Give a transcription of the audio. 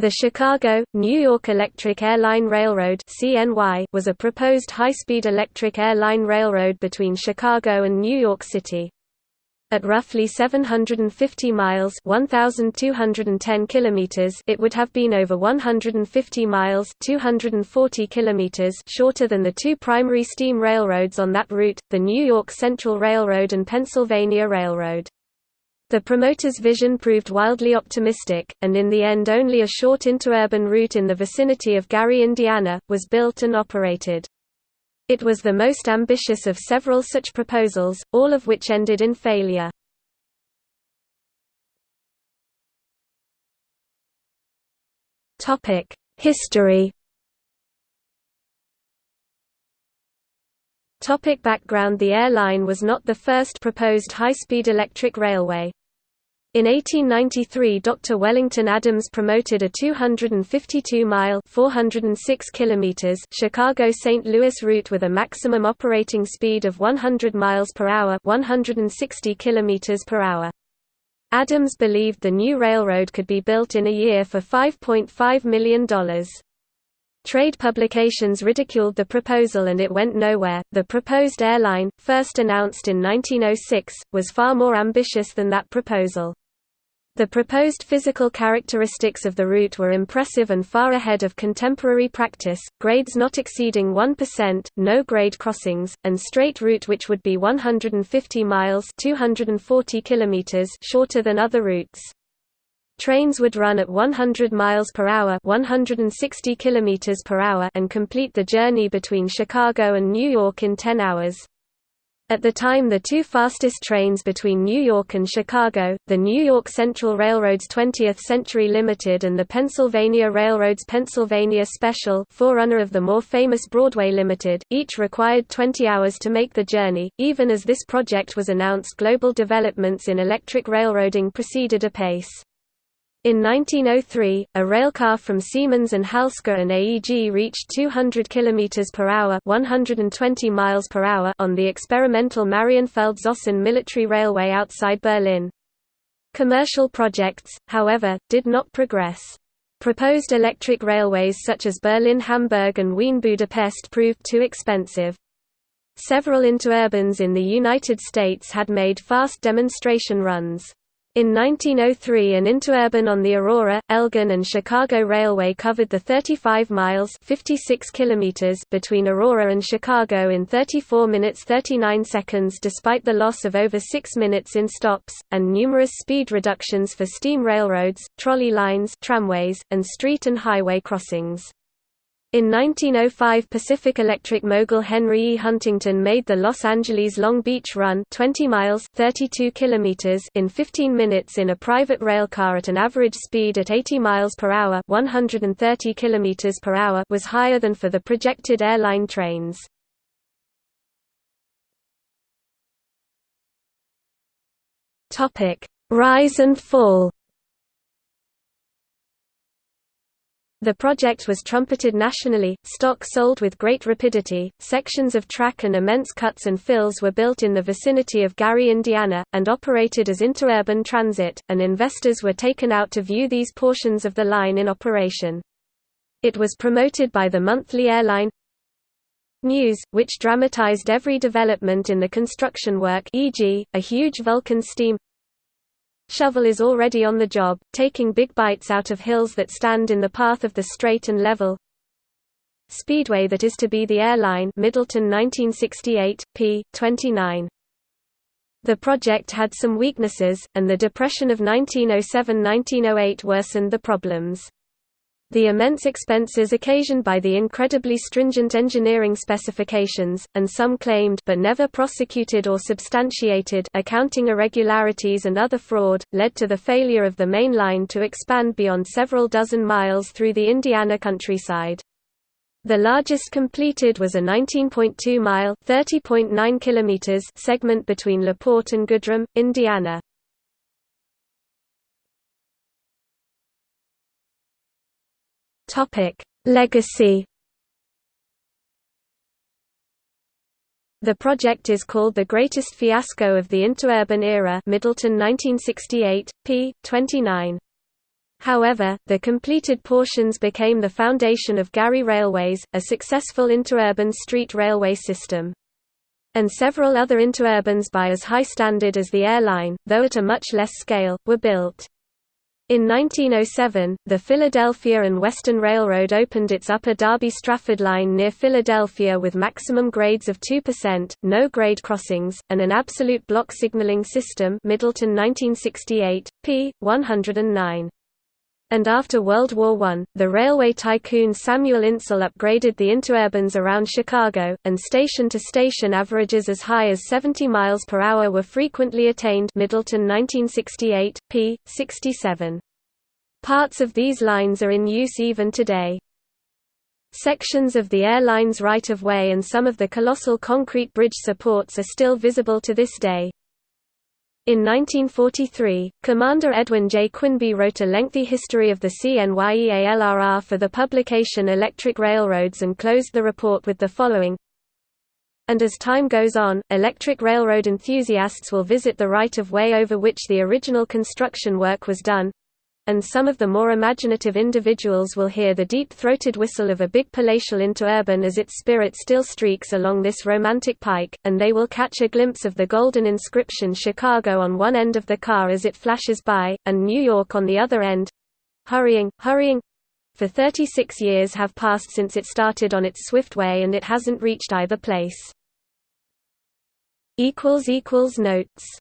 The Chicago, New York Electric Airline Railroad was a proposed high-speed electric airline railroad between Chicago and New York City. At roughly 750 miles 1210 kilometers it would have been over 150 miles 240 kilometers shorter than the two primary steam railroads on that route, the New York Central Railroad and Pennsylvania Railroad. The promoter's vision proved wildly optimistic, and in the end only a short interurban route in the vicinity of Gary, Indiana, was built and operated. It was the most ambitious of several such proposals, all of which ended in failure. History Topic background The airline was not the first proposed high-speed electric railway. In 1893 Dr. Wellington Adams promoted a 252-mile Chicago-St. Louis route with a maximum operating speed of 100 miles per hour 160 kilometers per hour. Adams believed the new railroad could be built in a year for $5.5 million. Trade publications ridiculed the proposal and it went nowhere. The proposed airline, first announced in 1906, was far more ambitious than that proposal. The proposed physical characteristics of the route were impressive and far ahead of contemporary practice, grades not exceeding 1%, no grade crossings, and straight route which would be 150 miles 240 kilometers shorter than other routes. Trains would run at 100 miles per hour, 160 kilometers per hour and complete the journey between Chicago and New York in 10 hours. At the time the two fastest trains between New York and Chicago, the New York Central Railroad's 20th Century Limited and the Pennsylvania Railroad's Pennsylvania Special forerunner of the more famous Broadway Limited, each required 20 hours to make the journey. Even as this project was announced global developments in electric railroading proceeded apace. In 1903, a railcar from Siemens and Halske and AEG reached 200 km per hour, 120 miles per hour on the experimental Marienfeld-Zossen military railway outside Berlin. Commercial projects, however, did not progress. Proposed electric railways such as Berlin-Hamburg and Wien-Budapest proved too expensive. Several interurbans in the United States had made fast demonstration runs. In 1903 an interurban on the Aurora, Elgin and Chicago Railway covered the 35 miles 56 kilometers between Aurora and Chicago in 34 minutes 39 seconds despite the loss of over 6 minutes in stops, and numerous speed reductions for steam railroads, trolley lines tramways, and street and highway crossings. In 1905 Pacific Electric mogul Henry E. Huntington made the Los Angeles Long Beach Run 20 miles 32 kilometers in 15 minutes in a private rail car at an average speed at 80 miles per hour 130 kilometers per hour was higher than for the projected airline trains. Rise and fall The project was trumpeted nationally, stock sold with great rapidity, sections of track and immense cuts and fills were built in the vicinity of Gary, Indiana, and operated as interurban transit, and investors were taken out to view these portions of the line in operation. It was promoted by the monthly airline News, which dramatized every development in the construction work e.g., a huge Vulcan steam Shovel is already on the job, taking big bites out of hills that stand in the path of the straight and level. Speedway that is to be the airline Middleton 1968, p. 29. The project had some weaknesses, and the Depression of 1907–1908 worsened the problems. The immense expenses occasioned by the incredibly stringent engineering specifications, and some claimed but never prosecuted or substantiated accounting irregularities and other fraud, led to the failure of the main line to expand beyond several dozen miles through the Indiana countryside. The largest completed was a 19.2-mile (30.9 segment between LaPorte and Goodrum, Indiana. Topic: Legacy. The project is called the greatest fiasco of the interurban era, Middleton 1968, p. 29. However, the completed portions became the foundation of Gary Railways, a successful interurban street railway system. And several other interurbans by as high standard as the airline, though at a much less scale, were built. In 1907, the Philadelphia and Western Railroad opened its Upper Darby-Strafford line near Philadelphia with maximum grades of 2%, no grade crossings, and an absolute block signaling system Middleton 1968, p. 109 and after World War I, the railway tycoon Samuel Insull upgraded the interurbans around Chicago, and station-to-station averages as high as 70 miles per hour were frequently attained Middleton 1968, p. 67. Parts of these lines are in use even today. Sections of the airline's right-of-way and some of the colossal concrete bridge supports are still visible to this day. In 1943, Commander Edwin J. Quinby wrote a lengthy history of the CNYEALRR for the publication Electric Railroads and closed the report with the following and as time goes on, electric railroad enthusiasts will visit the right-of-way over which the original construction work was done, and some of the more imaginative individuals will hear the deep-throated whistle of a big palatial interurban as its spirit still streaks along this romantic pike, and they will catch a glimpse of the golden inscription Chicago on one end of the car as it flashes by, and New York on the other end. Hurrying, hurrying, for 36 years have passed since it started on its swift way and it hasn't reached either place. Notes